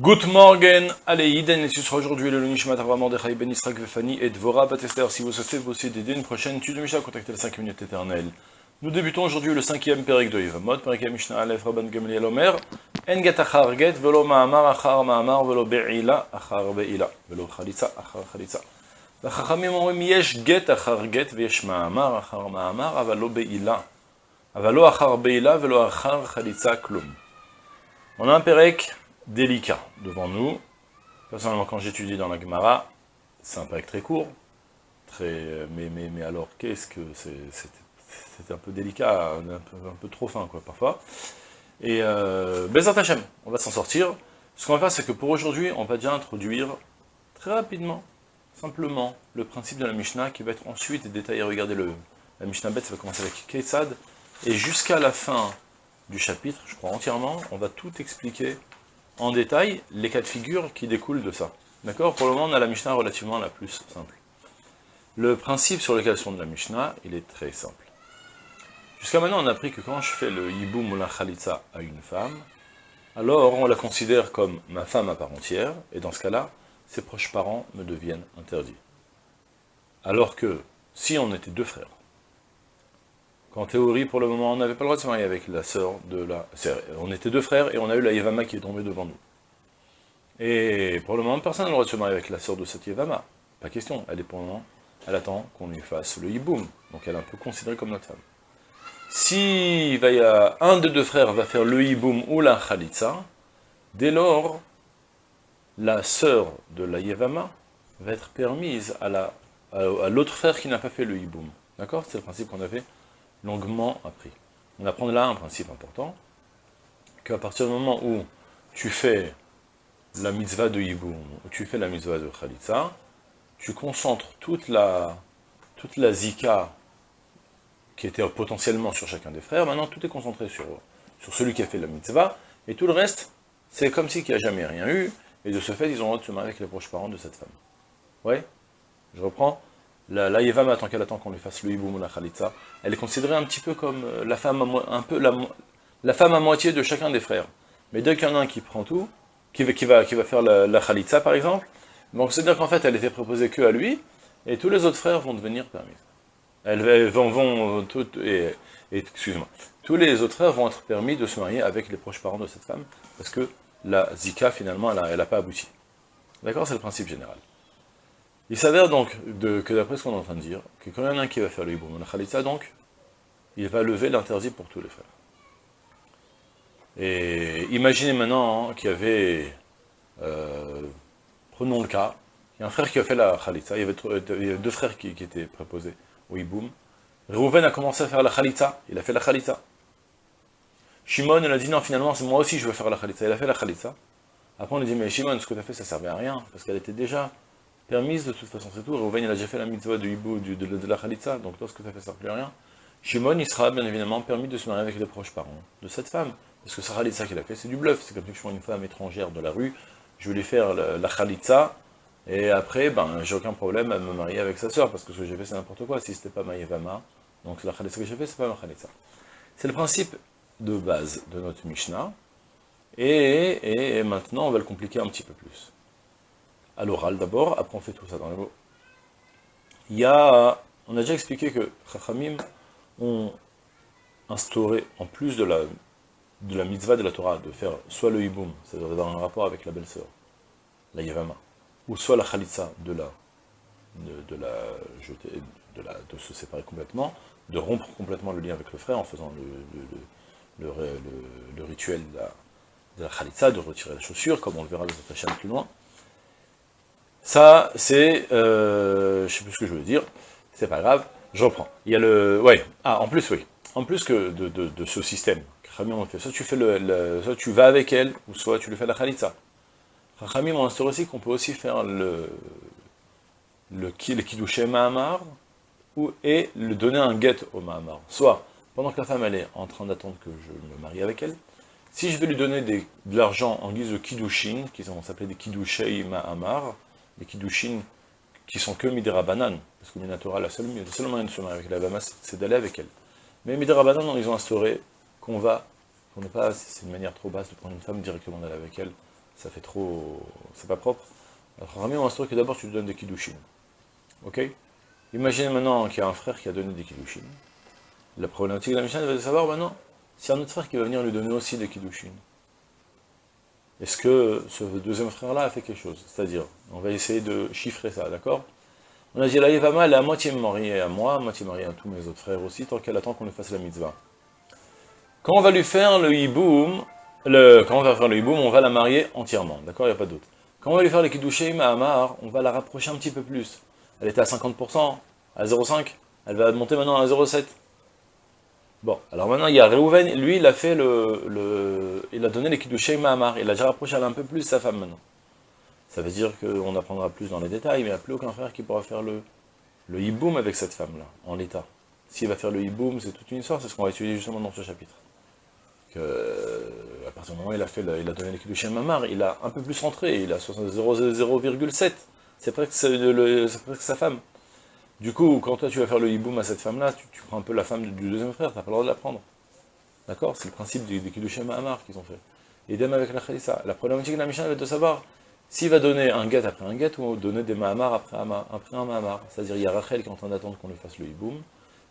Good morning, allez, Iden, et ce sera aujourd'hui le Nishmat Arvamor de Ben Israq Vefani et Dvora Batester. Si vous souhaitez vous aussi d'aider une prochaine étude de Mishnah, contactez les 5 minutes éternelles. Nous débutons aujourd'hui le cinquième Perek de Yevamot, Perek Mishnah Aleph Rabban Gamliel Omer, En get achar get, velo ma'amar achar ma'amar, velo be'ila achar be'ila, velo chalitza achar chalitza. והחכמים אומרים, יש גט אחר גט ויש מאמר אחר מאמר, אבל לא בעילה. אבל לא אחר בעילה ולא אחר חליצה כלום. On a un Perek délicat devant nous. Personnellement, quand j'étudie dans la Gemara, c'est un pack très court, très, mais, mais, mais alors, qu'est-ce que c'est un peu délicat, un peu, un peu, trop fin, quoi, parfois. Et euh, Bezat on va s'en sortir. Ce qu'on va faire, c'est que pour aujourd'hui, on va déjà introduire très rapidement, simplement, le principe de la Mishnah, qui va être ensuite détaillé. Regardez le, la Mishnah bête, ça va commencer avec Ketsad, et jusqu'à la fin du chapitre, je crois entièrement, on va tout expliquer en détail les cas de figure qui découlent de ça. D'accord? Pour le moment, on a la Mishnah relativement la plus simple. Le principe sur lequel sont de la Mishnah, il est très simple. Jusqu'à maintenant, on a appris que quand je fais le Yiboum ou la Khalitza à une femme, alors on la considère comme ma femme à part entière, et dans ce cas-là, ses proches parents me deviennent interdits. Alors que, si on était deux frères, qu'en théorie, pour le moment, on n'avait pas le droit de se marier avec la sœur de la... On était deux frères, et on a eu la Yevama qui est tombée devant nous. Et pour le moment, personne n'a le droit de se marier avec la sœur de cette Yevama. Pas question, elle est pour elle attend qu'on lui fasse le hiboum, donc elle est un peu considérée comme notre femme. Si un des deux frères va faire le hiboum ou la khalitza, dès lors, la sœur de la Yevama va être permise à l'autre frère qui n'a pas fait le hiboum. D'accord? C'est le principe qu'on avait longuement appris. On apprend là un principe important, qu'à partir du moment où tu fais la mitzvah de Yiboum, ou tu fais la mitzvah de Khalitza, tu concentres toute la, toute la zika qui était potentiellement sur chacun des frères, maintenant tout est concentré sur, sur celui qui a fait la mitzvah, et tout le reste, c'est comme si n'y a jamais rien eu, et de ce fait, ils ont le droit de se marier avec les proches parents de cette femme. Ouais? Je reprends? La, la tant qu'elle attend qu'on lui fasse le hiboum ou la khalitza, elle est considérée un petit peu comme euh, la femme à, moitié de chacun des frères. Mais dès qu'il y en a un qui prend tout, qui, va, faire la, la khalitza par exemple, donc c'est-à-dire qu'en fait elle était proposée que à lui, et tous les autres frères vont devenir permis. Elles vont, vont et, et excuse-moi, tous les autres frères vont être permis de se marier avec les proches parents de cette femme, parce que la zika finalement elle n'a pas abouti. D'accord? C'est le principe général. Il s'avère donc que d'après ce qu'on est en train de dire, que quand il y en a un qui va faire le hiboum la khalitza, donc, il va lever l'interdit pour tous les frères. Et imaginez maintenant qu'il y avait, euh, prenons le cas, il y a un frère qui a fait la khalitza, il y avait, deux frères qui, étaient préposés au hiboum. Reuven a commencé à faire la khalitza, il a fait la khalitza. Shimon, il a dit non, finalement, c'est moi aussi je veux faire la khalitza, il a fait la khalitza. Après on lui dit, mais Shimon, ce que tu as fait, ça servait à rien, parce qu'elle était déjà permise de toute façon, c'est tout. Reuven, il a déjà fait la mitzvah du hibou, de, de, la khalitza, donc toi, ce que tu as fait, ça plus rien. Shimon, il sera bien évidemment permis de se marier avec les proches parents de cette femme. Parce que sa khalitza qu'il a fait, c'est du bluff. C'est comme si je prends une femme étrangère de la rue, je lui faire la, la khalitza, et après, ben, j'ai aucun problème à me marier avec sa sœur, parce que ce que j'ai fait, c'est n'importe quoi. Si c'était pas ma yevama, donc la khalitza que j'ai fait, c'est pas ma khalitza. C'est le principe de base de notre Mishnah, et maintenant, on va le compliquer un petit peu plus à l'oral d'abord, après on fait tout ça dans les mots. Il y a, on a déjà expliqué que Chachamim ont instauré, en plus de la, mitzvah de la Torah, de faire soit le hiboum, c'est-à-dire dans un rapport avec la belle-sœur, la yevama, ou soit la chalitza, de la, de, la de, se séparer complètement, de rompre complètement le lien avec le frère en faisant le, le, le, le rituel de la, de de retirer la chaussure, comme on le verra dans chaîne plus loin. Ça, c'est... Euh, je sais plus ce que je veux dire. C'est pas grave. Je reprends. Il y a le... Ouais. Ah, en plus, oui. En plus que de, ce système, soit tu fais le, soit tu vas avec elle, ou soit tu lui fais la khalitza. Rachamim on instaure aussi qu'on peut aussi faire le, le, le Mahamar, ou, et le donner un guet au Mahamar. Soit, pendant que la femme elle est en train d'attendre que je me marie avec elle, si je vais lui donner de l'argent en guise de kiddushin, qui vont s'appeler des kidouché Mahamar, les kiddushin qui sont que midera banane, parce que Minatora, la seule, le seul moyen de se marier avec la Bama, c'est d'aller avec elle. Mais midera banane, ils ont instauré qu'on va, qu'on n'est pas, c'est une manière trop basse de prendre une femme directement d'aller avec elle, ça fait trop... c'est pas propre. Alors, Rami, on va que d'abord tu lui donnes des kiddushin. Ok? Imaginez maintenant qu'il y a un frère qui a donné des kiddushin. La problématique de la Mishnah, va savoir maintenant, c'est un autre frère qui va venir lui donner aussi des kiddushin. Est-ce que ce deuxième frère-là a fait quelque chose? C'est-à-dire, on va essayer de chiffrer ça, d'accord? On a dit, la Yevama, elle est à moitié mariée à moi, à moitié mariée à tous mes autres frères aussi, tant qu'elle attend qu'on lui fasse la mitzvah. Quand on va lui faire le hiboum, le, quand on va faire le hiboum, on va la marier entièrement, d'accord? Il n'y a pas d'autre. Quand on va lui faire le kiddushim à Amar, on va la rapprocher un petit peu plus. Elle était à 50%, à 0,5, elle va monter maintenant à 0,7. Bon, alors maintenant, il y a Reuven, lui, il a fait le, le il a donné les de Mahamar, il a déjà rapproché un peu plus sa femme maintenant. Ça veut dire qu'on apprendra plus dans les détails, mais il n'y a plus aucun frère qui pourra faire le, le hiboum avec cette femme-là, en l'état. S'il va faire le hiboum, c'est toute une histoire, c'est ce qu'on va étudier justement dans ce chapitre. À partir du moment où il a, fait il a donné les de Mahamar, il a un peu plus rentré, il a 0,7. C'est presque, presque sa femme. Du coup, quand toi tu vas faire le hiboum à cette femme-là, tu, prends un peu la femme du deuxième frère, tu n'as pas le droit de la prendre. D'accord? C'est le principe des, des Kiddushim Mahamar qu'ils ont fait. Et idem avec la Khalissa. La problématique de la Mishnah va de savoir s'il va donner un guet après un guet ou donner des Mahamar après un, Mahamar. C'est-à-dire, il y a Rachel qui est en train d'attendre qu'on lui fasse le hiboum.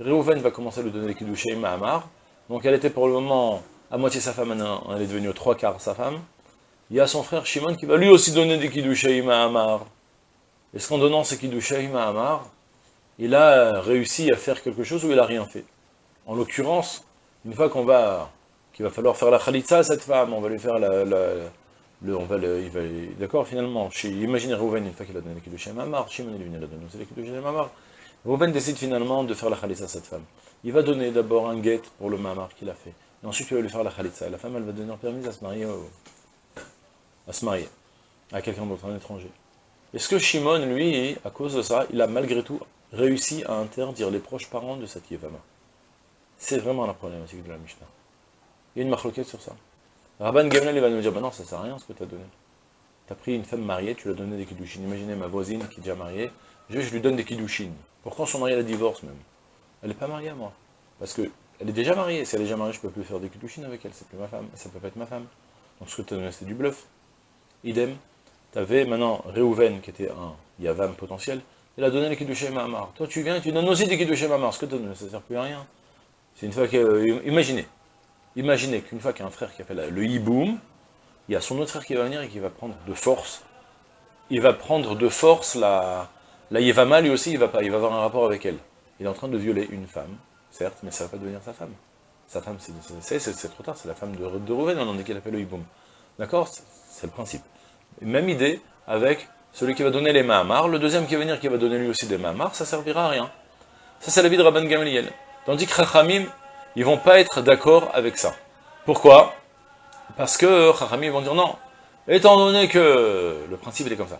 Reuven va commencer à lui donner les Kiddushim Mahamar. Donc elle était pour le moment à moitié sa femme, elle est devenue trois quarts sa femme. Il y a son frère Shimon qui va lui aussi donner des Kiddushim Mahamar. Est-ce qu'en donnant ces Kiddushim Mahamar, il a réussi à faire quelque chose ou il n'a rien fait. En l'occurrence, une fois qu'on va, qu'il va falloir faire la khalitza à cette femme, on va lui faire la, le, on va le, il va, d'accord, finalement, imaginez Rouven, une fois qu'il a donné le chez Mamar, Shimon est venu la donner le chez Mamar, Rouven décide finalement de faire la khalitza à cette femme. Il va donner d'abord un guet pour le Mamar qu'il a fait, et ensuite il va lui faire la khalitza. La femme, elle va donner permis à se marier, à se marier, à quelqu'un d'autre, un étranger. Est-ce que Shimon, lui, à cause de ça, il a malgré tout réussit à interdire les proches parents de cette Yevama. C'est vraiment la problématique de la Mishnah. Il y a une marloquette sur ça. Rabban Gamliel va nous dire, bah non, ça sert à rien ce que tu as donné. Tu as pris une femme mariée, tu lui as donné des kiddushin. Imaginez ma voisine qui est déjà mariée, je, lui donne des kiddushin. Pourquoi son mari la divorce même Elle n'est pas mariée à moi. Parce que elle est déjà mariée. Si elle est déjà mariée, je ne peux plus faire des kiddushin avec elle. C'est plus ma femme. Ça peut pas être ma femme. Donc ce que tu as donné, c'était du bluff. Idem. Tu avais maintenant Reuven, qui était un Yavam potentiel, il a donné les Kiddushé Mahamar. Toi, tu viens, tu donnes aussi des Kiddushé Mahamar. Ce que tu donnes, ça ne sert plus à rien. C'est une fois que... Euh, imaginez. Imaginez qu'une fois qu'il y a un frère qui a fait le hiboum, il y a son autre frère qui va venir et qui va prendre de force. Il va prendre de force la... La Yevama, lui aussi, il va, pas, avoir un rapport avec elle. Il est en train de violer une femme, certes, mais ça ne va pas devenir sa femme. Sa femme, c'est trop tard, c'est la femme de, de Rouven, on en dit qu'elle a fait le hiboum. D'accord? C'est le principe. Même idée avec celui qui va donner les Mahamar, le deuxième qui va venir qui va donner lui aussi des Mahamar, ça servira à rien. Ça c'est la vie de Rabban Gamaliel. Tandis que Chachamim, ils vont pas être d'accord avec ça. Pourquoi? Parce que Chachamim vont dire non. Étant donné que, le principe il est comme ça,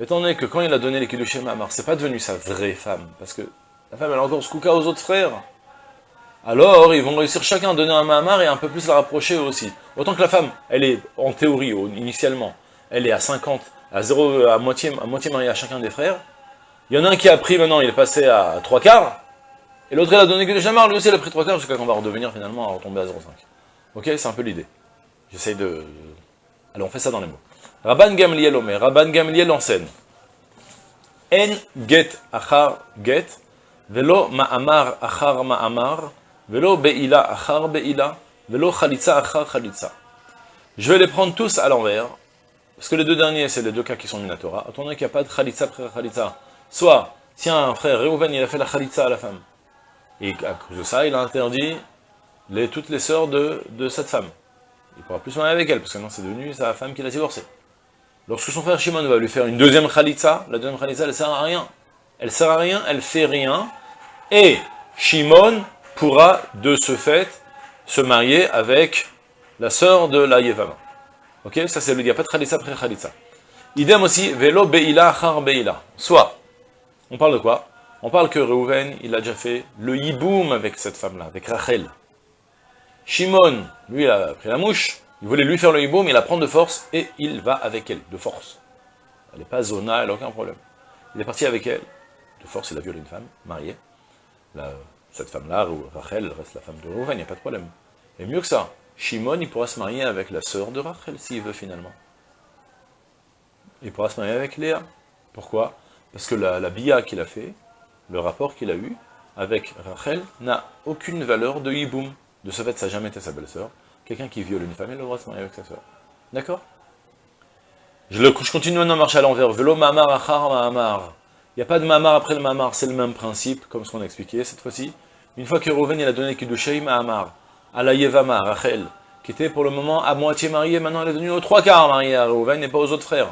étant donné que quand il a donné les Kiddushim Mahamar, c'est pas devenu sa vraie femme, parce que la femme elle a encore ce aux autres frères, alors ils vont réussir chacun à donner un Mahamar et un peu plus la rapprocher aussi. Autant que la femme, elle est en théorie, initialement, elle est à 50, à, zéro, à, moitié, à moitié marié à chacun des frères. Il y en a un qui a pris maintenant, il est passé à trois quarts, et l'autre il a donné que de jamais, lui aussi il a pris trois quarts jusqu'à qu'on va redevenir finalement à retomber à 0,5. Ok, c'est un peu l'idée. J'essaye de... Allez, on fait ça dans les mots. Rabban Gamliel Omer, Rabban Gamliel enseigne. En get achar get, velo ma'amar achar ma'amar, velo be'ila achar be'ila, velo chalitza achar chalitza. Je vais les prendre tous à l'envers, parce que les deux derniers, c'est les deux cas qui sont Minatora. Attendez qu'il n'y a pas de Khalitza après Khalitza. Soit, si un frère, Reuven, il a fait la Khalitza à la femme. Et à cause de ça, il a interdit toutes les sœurs de, cette femme. Il ne pourra plus se marier avec elle, parce que non, c'est devenu sa femme qui l'a divorcé. Lorsque son frère Shimon va lui faire une deuxième Khalitza, la deuxième Khalitza, elle ne sert à rien. Elle sert à rien, elle fait rien. Et Shimon pourra, de ce fait, se marier avec la sœur de la Yevama. Ok Ça, c'est le a pas de après. Idem aussi, Velo Beila Char Beila. Soit, on parle de quoi? On parle que Reuven, il a déjà fait le hiboum avec cette femme-là, avec Rachel. Shimon, lui, il a pris la mouche, il voulait lui faire le hiboum, il la prend de force, et il va avec elle, de force. Elle n'est pas zona, elle n'a aucun problème. Il est parti avec elle, de force, il a violé une femme, mariée. cette femme-là, Rachel, reste la femme de Reuven, il n'y a pas de problème. Et mieux que ça, Shimon, il pourra se marier avec la sœur de Rachel, s'il veut finalement. il pourra se marier avec Léa. Pourquoi? Parce que la, bia qu'il a fait, le rapport qu'il a eu avec Rachel, n'a aucune valeur de hiboum. De ce fait, ça n'a jamais été sa belle-sœur. Quelqu'un qui viole une femme, il a de se marier avec sa sœur. D'accord? Je, continue maintenant à marcher à l'envers. Velo mamar achar mamar. Il n'y a pas de mamar après le mamar, c'est le même principe, comme ce qu'on a expliqué cette fois-ci. Une fois que Rouven il a donné Kiddushei Mahamar à la Yevama, Rachel, qui était pour le moment à moitié mariée, maintenant elle est devenue aux trois quarts mariée à Rouven et pas aux autres frères.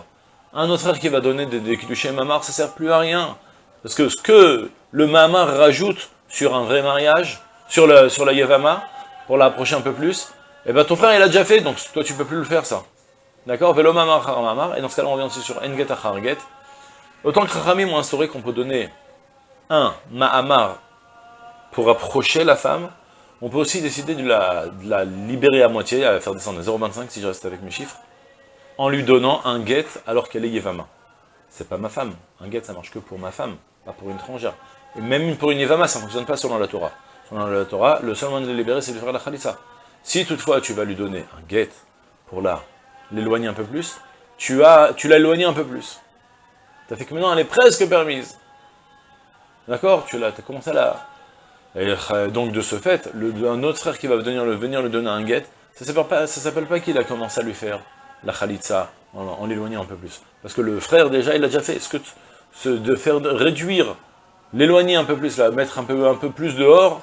Un autre frère qui va donner des, des Kiddushei Mahamar, ça sert plus à rien. Parce que ce que le Mahamar rajoute sur un vrai mariage, sur, le, la Yevama, pour l'approcher un peu plus, eh ben ton frère il a déjà fait, donc toi tu peux plus le faire ça. D'accord? Velo Mamar Mamar, et dans ce cas-là on revient aussi sur Enget Acharget. Autant que Rachamim ont instauré qu'on peut donner un Mahamar pour approcher la femme, on peut aussi décider de la, libérer à moitié, à faire descendre à 0,25 si je reste avec mes chiffres, en lui donnant un guet alors qu'elle est Yevama. C'est pas ma femme. Un guet, ça marche que pour ma femme, pas pour une étrangère. Et même pour une Yevama, ça ne fonctionne pas selon la Torah. Selon la Torah, le seul moyen de la libérer, c'est de faire la Khalissa. Si toutefois tu vas lui donner un guet pour l'éloigner un peu plus, tu as, tu l'as éloigné un peu plus. Ça fait que maintenant elle est presque permise. D'accord? Tu as commencé à la... Et euh, donc de ce fait, un autre frère qui va venir, le, donner un guet, ça ne s'appelle pas, pas qu'il a commencé à lui faire la khalitsa en, en l'éloignant un peu plus. Parce que le frère déjà, il a déjà fait. Ce que de faire réduire, l'éloigner un peu plus, là, mettre un peu, un peu plus dehors,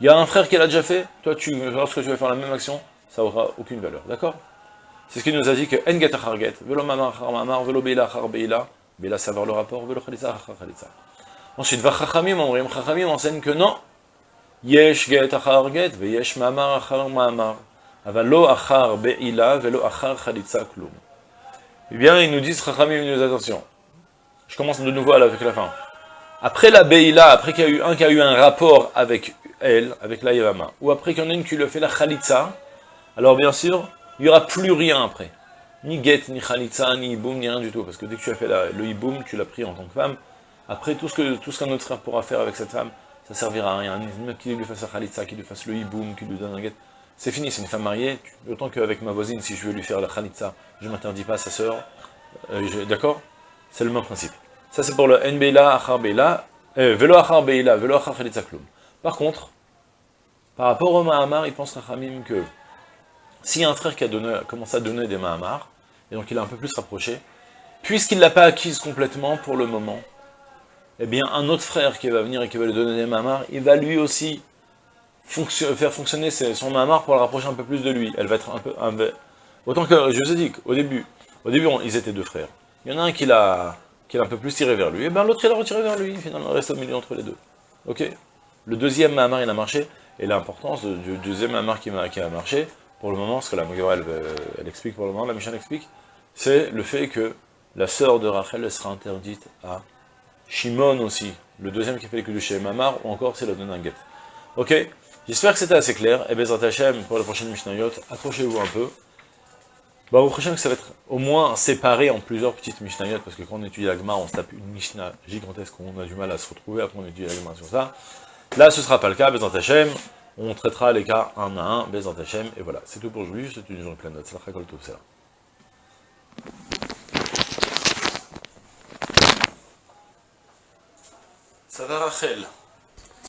il y a un frère qui l'a déjà fait, toi lorsque tu vas faire la même action, ça aura aucune valeur, d'accord? C'est ce qu'il nous a dit que En acharget, velo mamar mamar, velo beila beila, beila savoir le rapport, velo khalitsa khalitsa. Ensuite, va chachamim, chachamim enseigne que non, Achar chalitza klum. Eh bien, ils nous disent, Chachamim, nous attention. Je commence de nouveau avec la fin. Après la Be'ila, après qu'il y a eu un qui a eu un rapport avec elle, avec la Yavama, ou après qu'il y en a une qui lui a fait la Khalitza, alors bien sûr, il n'y aura plus rien après. Ni get, ni Khalitza, ni Iboum, ni rien du tout. Parce que dès que tu as fait la, le Iboum, tu l'as pris en tant que femme. Après, tout ce qu'un tout ce autre frère pourra faire avec cette femme, ça servira à rien. Qu'il lui fasse la Khalitza, qu'il lui fasse le Iboum, qu'il lui donne un get. C'est fini, c'est une femme mariée. Autant qu'avec ma voisine, si je veux lui faire la Khalitza, je ne m'interdis pas à sa sœur. Euh, D'accord? C'est le même principe. Ça, c'est pour le Nbeila, Achar Beila, euh, Velo Achar Beila, Velo Achar Khalitza Klum. Par contre, par rapport au Mahamar, il pense Rachamim que a un frère qui a commencé à donner des Mahamar, et donc il a un peu plus rapproché, puisqu'il ne l'a pas acquise complètement pour le moment, eh bien un autre frère qui va venir et qui va lui donner des Mahamar, il va lui aussi faire fonctionner son Mahamar pour le rapprocher un peu plus de lui. Elle va être un peu... autant que, je vous ai dit qu'au début, au début ils étaient deux frères. Il y en a un qui l'a un peu plus tiré vers lui, et bien l'autre il a retiré vers lui, finalement il reste au milieu entre les deux. Ok? Le deuxième Mahamar il a marché, et l'importance du deuxième Mahamar qui, qui, a marché, pour le moment, ce que la Mogara elle, explique pour le moment, la Michel explique, c'est le fait que la sœur de Rachel sera interdite à Shimon aussi, le deuxième qui fait le chez Mamar, ou encore c'est la guet. Ok J'espère que c'était assez clair. Et Bezrat Hashem, pour la prochaine Mishnayot, accrochez-vous un peu. Bah, au prochain, ça va être au moins séparé en plusieurs petites Mishnayot, parce que quand on étudie la Gemara, on se tape une Mishnah gigantesque, on a du mal à se retrouver, après on étudie la Gemara sur ça. Là, ce ne sera pas le cas, Bezrat Hashem. On traitera les cas un à un, Bezrat Hashem, et voilà. C'est tout pour aujourd'hui, c'est une journée pleine de la tout ça. Ça va Rachel